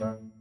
Dun.